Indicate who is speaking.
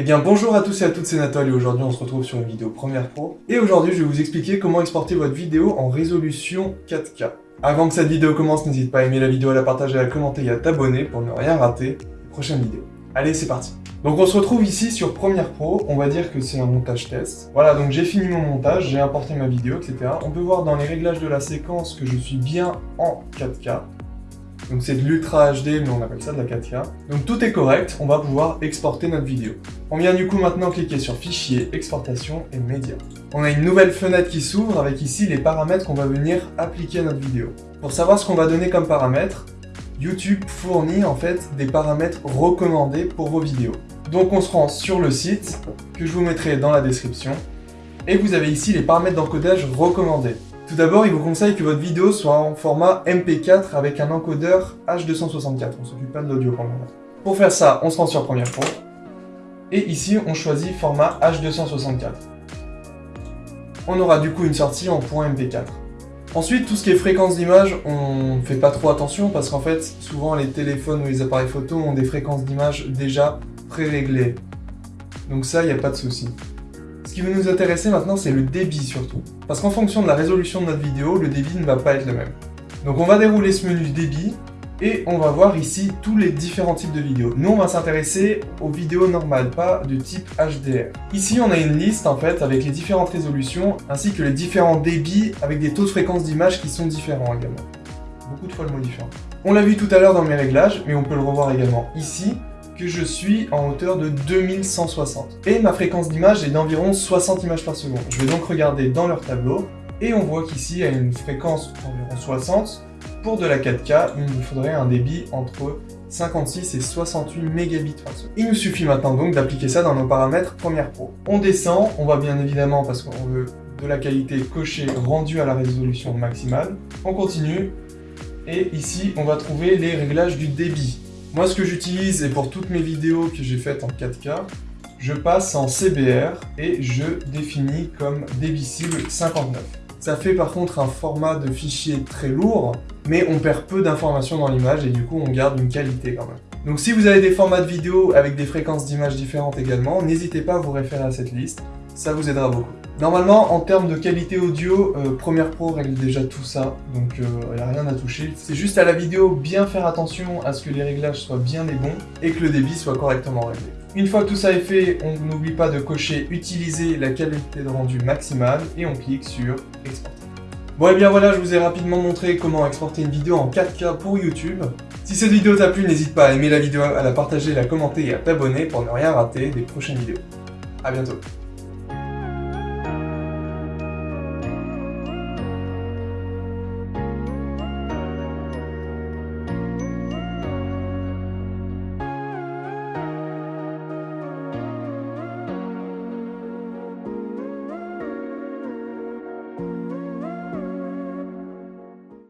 Speaker 1: Eh bien bonjour à tous et à toutes, c'est Nathalie aujourd'hui on se retrouve sur une vidéo Premiere Pro. Et aujourd'hui je vais vous expliquer comment exporter votre vidéo en résolution 4K. Avant que cette vidéo commence, n'hésite pas à aimer la vidéo, à la partager, à la commenter et à t'abonner pour ne rien rater des prochaines vidéos. Allez c'est parti donc on se retrouve ici sur Premiere Pro, on va dire que c'est un montage test. Voilà, donc j'ai fini mon montage, j'ai importé ma vidéo, etc. On peut voir dans les réglages de la séquence que je suis bien en 4K. Donc c'est de l'Ultra HD, mais on appelle ça de la 4K. Donc tout est correct, on va pouvoir exporter notre vidéo. On vient du coup maintenant cliquer sur Fichier, Exportation et Médias. On a une nouvelle fenêtre qui s'ouvre avec ici les paramètres qu'on va venir appliquer à notre vidéo. Pour savoir ce qu'on va donner comme paramètres, YouTube fournit en fait des paramètres recommandés pour vos vidéos. Donc on se rend sur le site, que je vous mettrai dans la description, et vous avez ici les paramètres d'encodage recommandés. Tout d'abord, il vous conseille que votre vidéo soit en format MP4 avec un encodeur H264. On s'occupe pas de l'audio pour le moment. Pour faire ça, on se rend sur Premiere Pro. Et ici, on choisit format H264. On aura du coup une sortie en .mp4. Ensuite, tout ce qui est fréquence d'image, on ne fait pas trop attention parce qu'en fait, souvent les téléphones ou les appareils photo ont des fréquences d'image déjà pré-réglées. Donc ça, il n'y a pas de souci. Ce qui va nous intéresser maintenant, c'est le débit surtout. Parce qu'en fonction de la résolution de notre vidéo, le débit ne va pas être le même. Donc on va dérouler ce menu débit, et on va voir ici tous les différents types de vidéos. Nous, on va s'intéresser aux vidéos normales, pas de type HDR. Ici, on a une liste en fait avec les différentes résolutions, ainsi que les différents débits avec des taux de fréquence d'image qui sont différents également. Beaucoup de fois le mot différent. On l'a vu tout à l'heure dans mes réglages, mais on peut le revoir également ici, que je suis en hauteur de 2160. Et ma fréquence d'image est d'environ 60 images par seconde. Je vais donc regarder dans leur tableau, et on voit qu'ici, a une fréquence d'environ 60. Pour de la 4K, il nous faudrait un débit entre 56 et 68 mégabits par seconde. Il nous suffit maintenant donc d'appliquer ça dans nos paramètres Premiere Pro. On descend, on va bien évidemment, parce qu'on veut de la qualité cochée rendue à la résolution maximale. On continue, et ici, on va trouver les réglages du débit. Moi, ce que j'utilise, et pour toutes mes vidéos que j'ai faites en 4K, je passe en CBR et je définis comme débit cible 59. Ça fait par contre un format de fichier très lourd, mais on perd peu d'informations dans l'image et du coup on garde une qualité quand même. Donc si vous avez des formats de vidéo avec des fréquences d'image différentes également, n'hésitez pas à vous référer à cette liste, ça vous aidera beaucoup. Normalement, en termes de qualité audio, euh, Premiere Pro règle déjà tout ça, donc il euh, n'y a rien à toucher. C'est juste à la vidéo bien faire attention à ce que les réglages soient bien les bons et que le débit soit correctement réglé. Une fois que tout ça est fait, on n'oublie pas de cocher « Utiliser la qualité de rendu maximale » et on clique sur « Exporter ». Bon et bien voilà, je vous ai rapidement montré comment exporter une vidéo en 4K pour YouTube. Si cette vidéo t'a plu, n'hésite pas à aimer la vidéo, à la partager, à la commenter et à t'abonner pour ne rien rater des prochaines vidéos. A bientôt